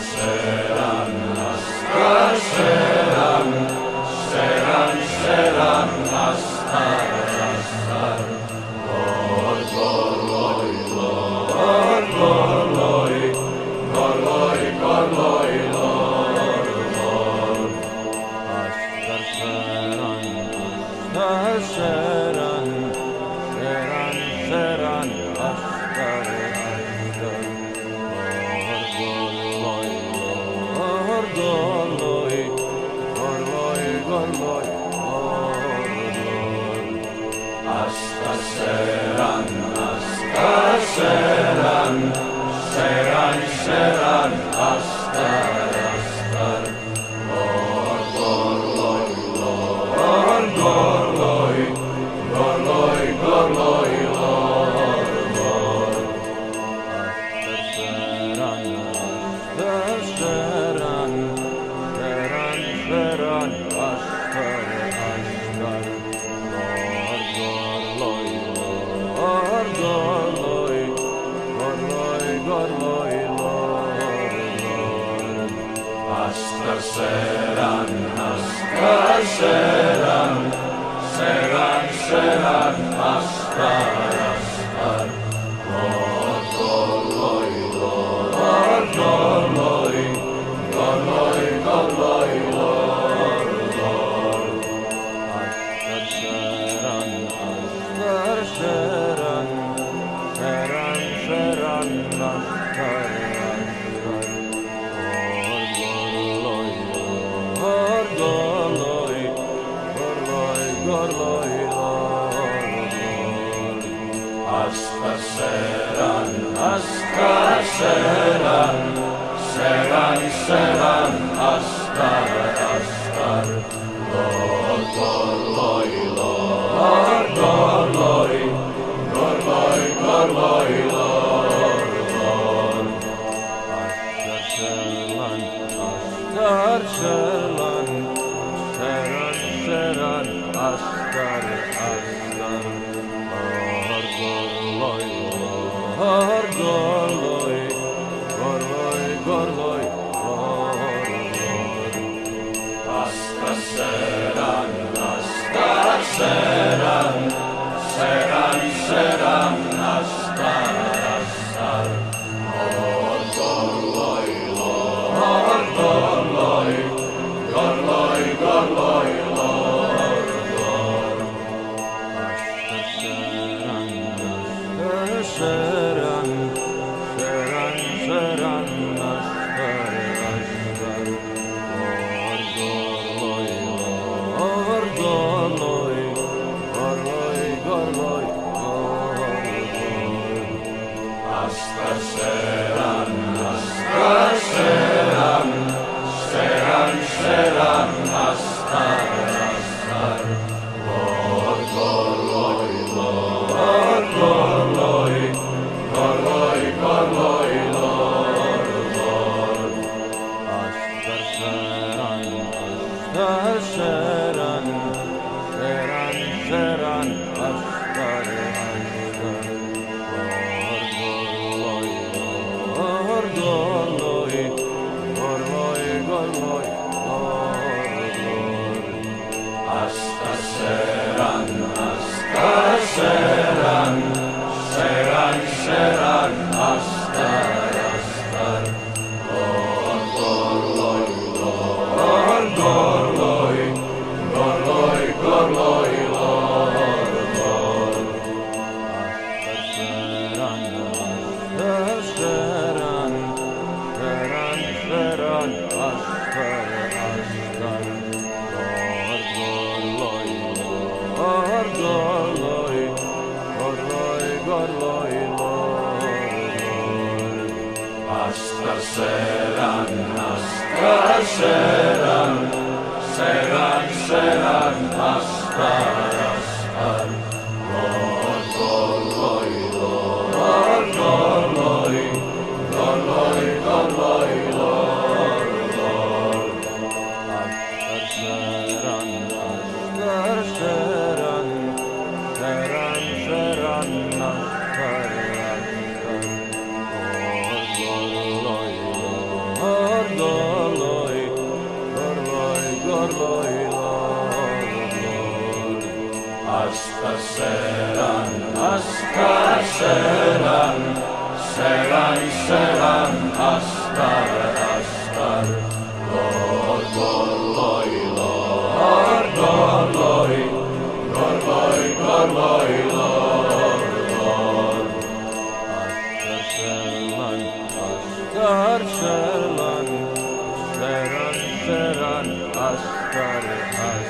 Asher hasta serán, hasta serán, serán, serán, hasta Selam, selam, selam, astar, astar, Gorloi, gorloi, gorloi, gorloi, gorloi, Astar, seram, astar, seram, seram, seram, astar, seven, hasta seven, seven, seven, hasta, hasta, lord, lord, lord, lord, lord, lord, lord, lord, lord, hasta seven, hasta seven, seven, seven, hasta, hasta. oh. hasta serán, hasta serán, serán, serán, hasta selam Askar selam Seven seven askar askar Lor lor loy lor lor loy Lor loy lor loy lor lor Askar selam Askar selam Seven seven askar askar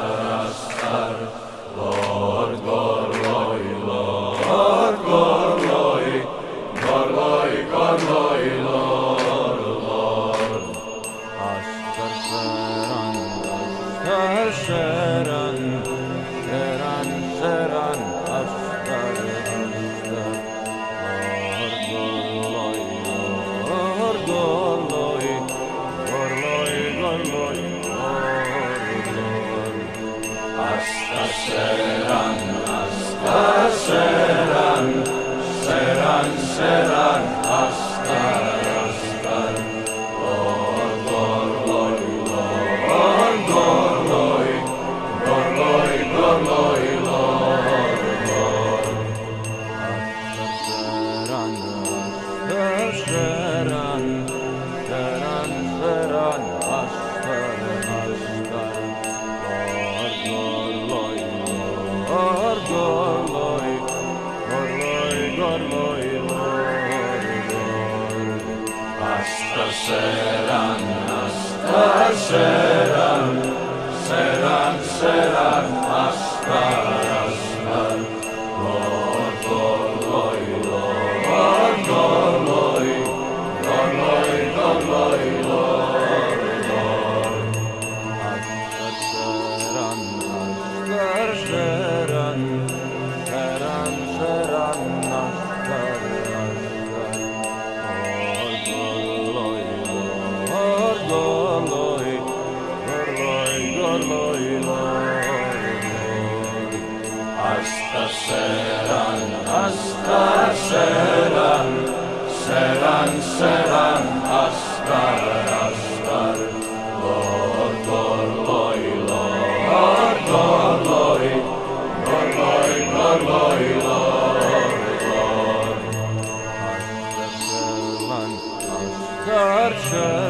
mor mor mor mor Asta seran Asta seran. Seran seran Asta. seran Hasta Seran, Hasta Seran, Seran, Seran, Astar, Astar, Lotor, Lord, Lord, Lord, Lord, Lord, Lord, Lord, Lord, Lord, Lord, Karşı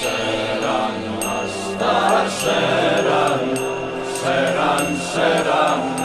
Seran, Astar, Seran, Seran, Seran,